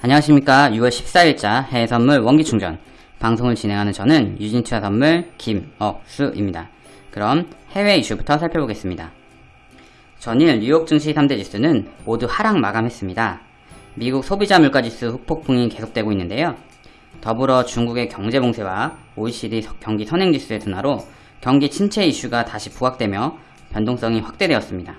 안녕하십니까 6월 14일자 해외선물 원기충전 방송을 진행하는 저는 유진투자 선물 김억수입니다. 그럼 해외 이슈부터 살펴보겠습니다. 전일 뉴욕 증시 3대 지수는 모두 하락 마감했습니다. 미국 소비자 물가지수 흑폭풍이 계속되고 있는데요. 더불어 중국의 경제 봉쇄와 OECD 경기 선행지수의 둔화로 경기 침체 이슈가 다시 부각되며 변동성이 확대되었습니다.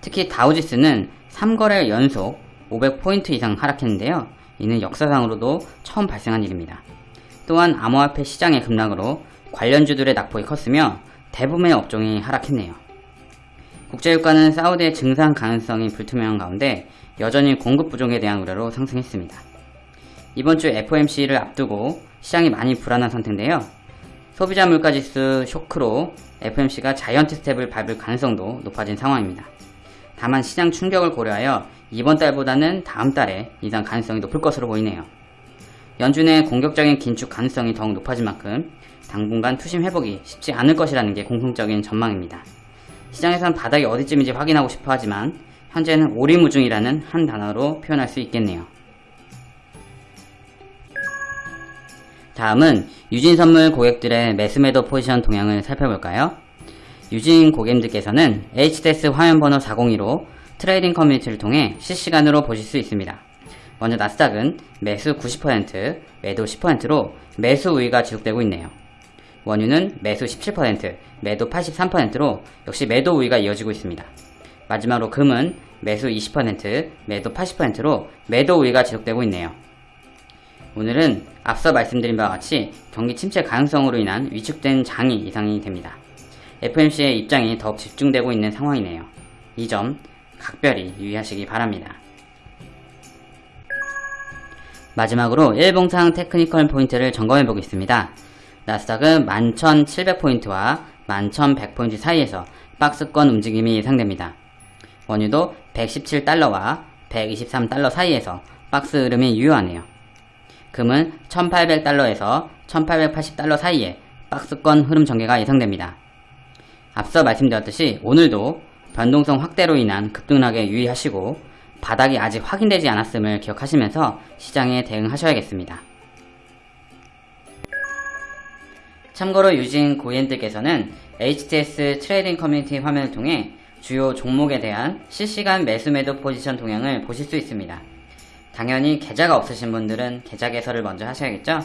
특히 다우지수는 3거래 연속 500포인트 이상 하락했는데요. 이는 역사상으로도 처음 발생한 일입니다. 또한 암호화폐 시장의 급락으로 관련주들의 낙폭이 컸으며 대부분의 업종이 하락했네요. 국제유가는 사우디의 증상 가능성이 불투명한 가운데 여전히 공급 부족에 대한 우려로 상승했습니다. 이번 주 FOMC를 앞두고 시장이 많이 불안한 상태인데요. 소비자 물가지수 쇼크로 FOMC가 자이언트 스텝을 밟을 가능성도 높아진 상황입니다. 다만 시장 충격을 고려하여 이번 달보다는 다음 달에 이상 가능성이 높을 것으로 보이네요. 연준의 공격적인 긴축 가능성이 더욱 높아진 만큼 당분간 투심 회복이 쉽지 않을 것이라는 게 공통적인 전망입니다. 시장에선 바닥이 어디쯤인지 확인하고 싶어 하지만 현재는 오리무중이라는 한 단어로 표현할 수 있겠네요. 다음은 유진선물 고객들의 매수매도 포지션 동향을 살펴볼까요? 유진 고객님들께서는 HTS 화면번호 402로 트레이딩 커뮤니티를 통해 실시간으로 보실 수 있습니다. 먼저 나스닥은 매수 90%, 매도 10%로 매수 우위가 지속되고 있네요. 원유는 매수 17%, 매도 83%로 역시 매도 우위가 이어지고 있습니다. 마지막으로 금은 매수 20%, 매도 80%로 매도 우위가 지속되고 있네요. 오늘은 앞서 말씀드린 바와 같이 경기 침체 가능성으로 인한 위축된 장이 예상이 됩니다. FMC의 입장이 더욱 집중되고 있는 상황이네요. 이 점 각별히 유의하시기 바랍니다. 마지막으로 일봉상 테크니컬 포인트를 점검해 보겠습니다. 나스닥은 11,700포인트와 11,100포인트 사이에서 박스권 움직임이 예상됩니다. 원유도 117달러와 123달러 사이에서 박스 흐름이 유효하네요. 금은 1800달러에서 1880달러 사이에 박스권 흐름 전개가 예상됩니다. 앞서 말씀드렸듯이 오늘도 변동성 확대로 인한 급등락에 유의하시고 바닥이 아직 확인되지 않았음을 기억하시면서 시장에 대응하셔야겠습니다. 참고로 유진 고객님들께서는 HTS 트레이딩 커뮤니티 화면을 통해 주요 종목에 대한 실시간 매수 매도 포지션 동향을 보실 수 있습니다. 당연히 계좌가 없으신 분들은 계좌 개설을 먼저 하셔야겠죠?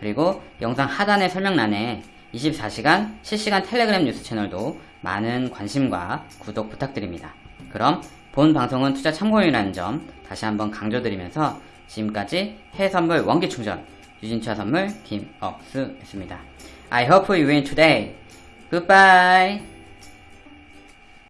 그리고 영상 하단의 설명란에 24시간 실시간 텔레그램 뉴스 채널도 많은 관심과 구독 부탁드립니다. 그럼 본 방송은 투자 참고용이라는 점 다시 한번 강조드리면서 지금까지 해외선물 원기충전 유진투자 선물 김억수였습니다. I hope you win today. Goodbye.